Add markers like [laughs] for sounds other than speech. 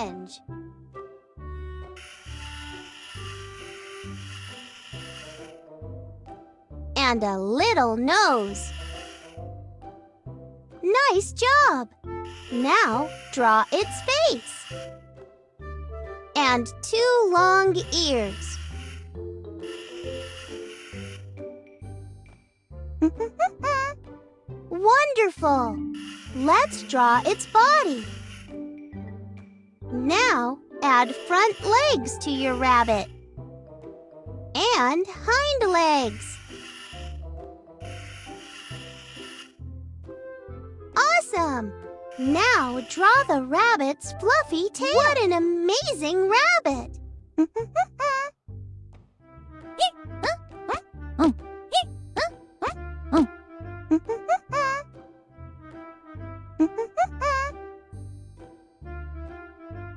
orange. And a little nose. Nice job! Now draw its face. And two long ears. [laughs] Wonderful! Let's draw its body. Now add front legs to your rabbit. And hind legs. Awesome! Now draw the rabbit's fluffy tail. What an amazing rabbit! [laughs]